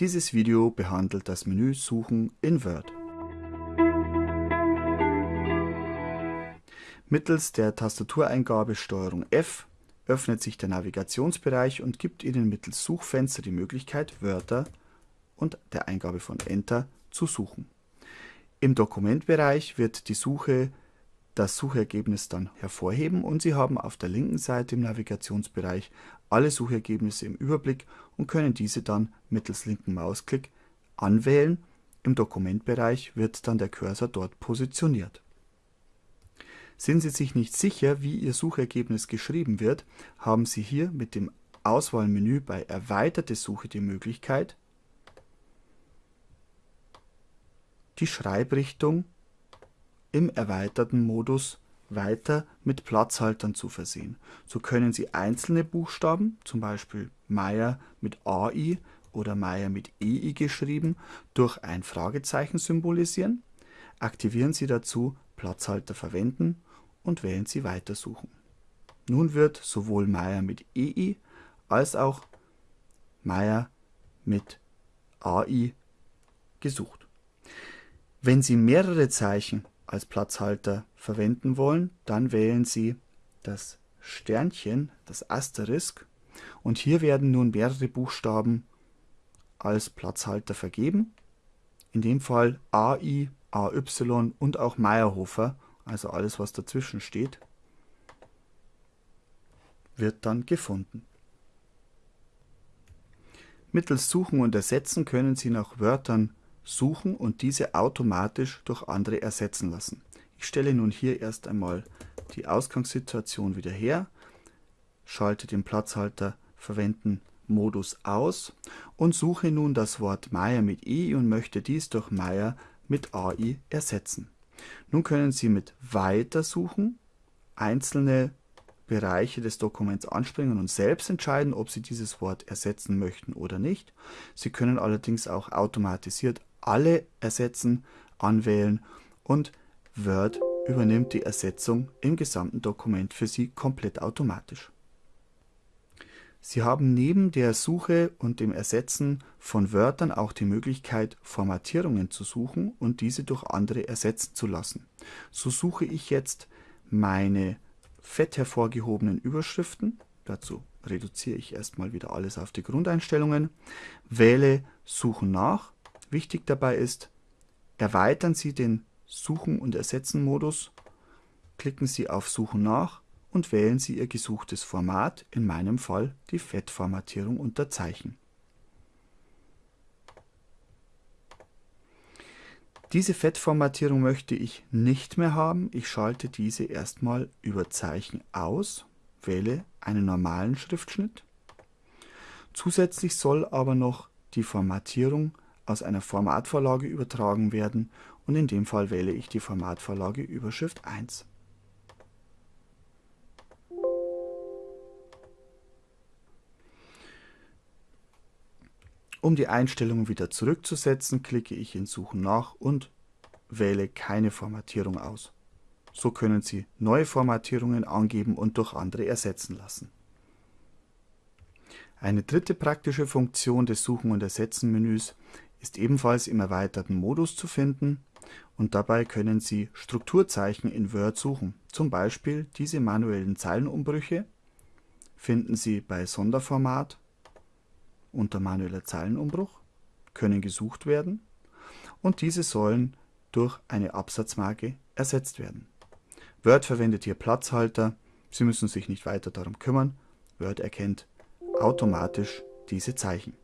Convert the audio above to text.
Dieses Video behandelt das Menü Suchen in Word. Mittels der Tastatureingabe STRG F öffnet sich der Navigationsbereich und gibt Ihnen mittels Suchfenster die Möglichkeit, Wörter und der Eingabe von Enter zu suchen. Im Dokumentbereich wird die Suche das Suchergebnis dann hervorheben und Sie haben auf der linken Seite im Navigationsbereich alle Suchergebnisse im Überblick und können diese dann mittels linken Mausklick anwählen. Im Dokumentbereich wird dann der Cursor dort positioniert. Sind Sie sich nicht sicher, wie Ihr Suchergebnis geschrieben wird, haben Sie hier mit dem Auswahlmenü bei Erweiterte Suche die Möglichkeit, die Schreibrichtung im erweiterten Modus weiter mit Platzhaltern zu versehen. So können Sie einzelne Buchstaben, zum Beispiel Meier mit AI oder Meier mit EI geschrieben, durch ein Fragezeichen symbolisieren. Aktivieren Sie dazu Platzhalter verwenden und wählen Sie Weitersuchen. Nun wird sowohl Meier mit EI als auch Meier mit AI gesucht. Wenn Sie mehrere Zeichen als Platzhalter verwenden wollen, dann wählen Sie das Sternchen, das Asterisk und hier werden nun mehrere Buchstaben als Platzhalter vergeben. In dem Fall AI, AY und auch Meyerhofer, also alles was dazwischen steht, wird dann gefunden. Mittels Suchen und Ersetzen können Sie nach Wörtern suchen und diese automatisch durch andere ersetzen lassen. Ich stelle nun hier erst einmal die Ausgangssituation wieder her, schalte den Platzhalter Verwenden Modus aus und suche nun das Wort Meier mit i und möchte dies durch Meier mit ai ersetzen. Nun können Sie mit Weiter suchen einzelne Bereiche des Dokuments anspringen und selbst entscheiden, ob Sie dieses Wort ersetzen möchten oder nicht. Sie können allerdings auch automatisiert alle ersetzen, anwählen und Word übernimmt die Ersetzung im gesamten Dokument für Sie komplett automatisch. Sie haben neben der Suche und dem Ersetzen von Wörtern auch die Möglichkeit, Formatierungen zu suchen und diese durch andere ersetzen zu lassen. So suche ich jetzt meine fett hervorgehobenen Überschriften. Dazu reduziere ich erstmal wieder alles auf die Grundeinstellungen, wähle Suchen nach Wichtig dabei ist, erweitern Sie den Suchen und Ersetzen Modus, klicken Sie auf Suchen nach und wählen Sie Ihr gesuchtes Format, in meinem Fall die Fettformatierung unter Zeichen. Diese Fettformatierung möchte ich nicht mehr haben. Ich schalte diese erstmal über Zeichen aus, wähle einen normalen Schriftschnitt. Zusätzlich soll aber noch die Formatierung aus einer Formatvorlage übertragen werden und in dem Fall wähle ich die Formatvorlage Überschrift 1. Um die Einstellungen wieder zurückzusetzen, klicke ich in Suchen nach und wähle keine Formatierung aus. So können Sie neue Formatierungen angeben und durch andere ersetzen lassen. Eine dritte praktische Funktion des Suchen und Ersetzen Menüs ist ebenfalls im erweiterten Modus zu finden und dabei können Sie Strukturzeichen in Word suchen. Zum Beispiel diese manuellen Zeilenumbrüche finden Sie bei Sonderformat unter manueller Zeilenumbruch, können gesucht werden und diese sollen durch eine Absatzmarke ersetzt werden. Word verwendet hier Platzhalter, Sie müssen sich nicht weiter darum kümmern, Word erkennt automatisch diese Zeichen.